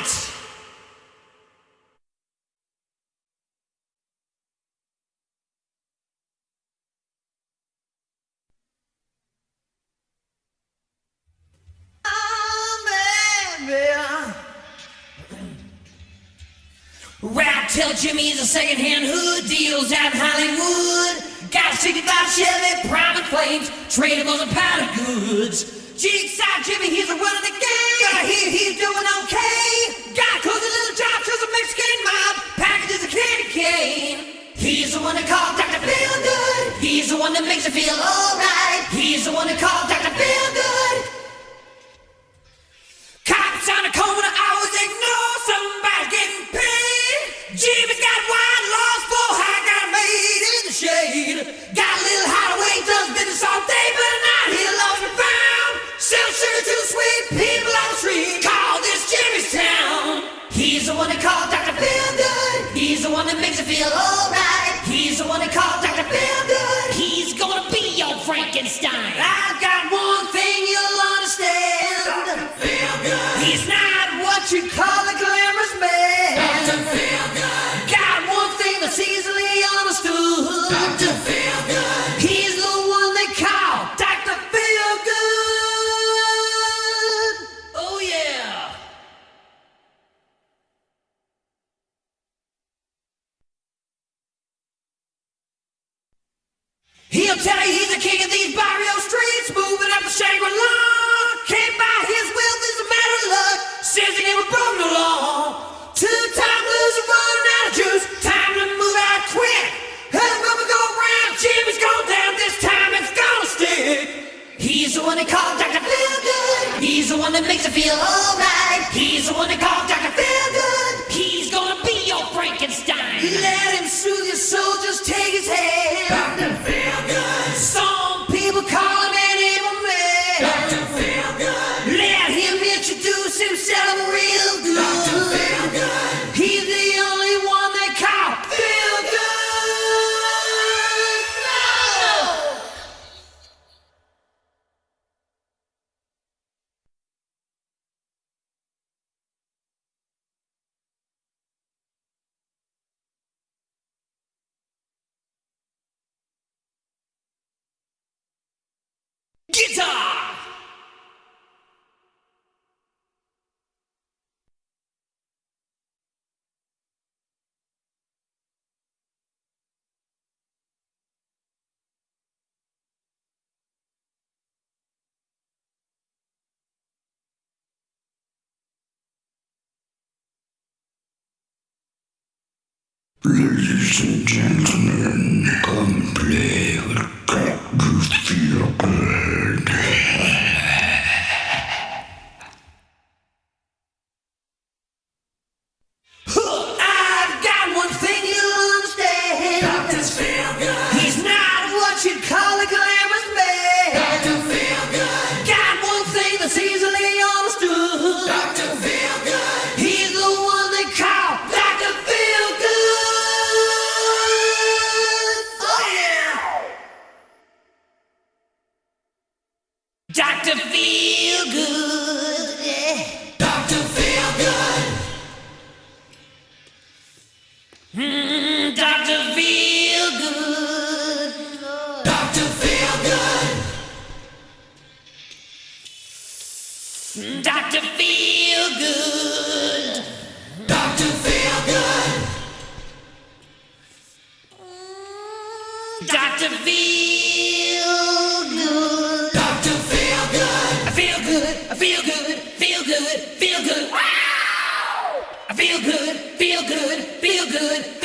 right. Rap tell Jimmy he's a second-hand hood, deals out in Hollywood. Got a 65 Chevy, private flames, tradables and powder goods. Jigsaw Jimmy, he's a run of the game. I hear he's doing okay. Got a cozy little job, cause a Mexican mob packages a candy cane. He's the one that called Dr. Feelgood. He's the one that makes you feel alright. He's the one that called Dr. Feelgood. He's the one that called Dr. Feelgood. He's the one that makes you feel alright. He's the one that called Dr. Feel Good. He's gonna be your Frankenstein. He'll tell you he's the king of these barrio streets, moving up the Shangri-La. Can't buy his wealth, it's a matter of luck. Says he never broke no law. Two-time loser running out of juice. Time to move out quick. Hell, rubber go round. Jimmy's down. This time it's gonna stick. He's the one they call Dr. Feel. He's the one that makes you feel alright. He's the one they call Dr. Feel. He's gonna be your Frankenstein. Let him soothe your Guitar! Ladies and gentlemen, come play with Dr. Feel Doctor Feelgood. Doctor Feelgood. Mm, Doctor Feelgood. Doctor Feel Good. Mm, Doctor Feel Good. Doctor Feelgood. Mm, Doctor Feel feel good, feel good. Wow! I feel good, feel good, feel good.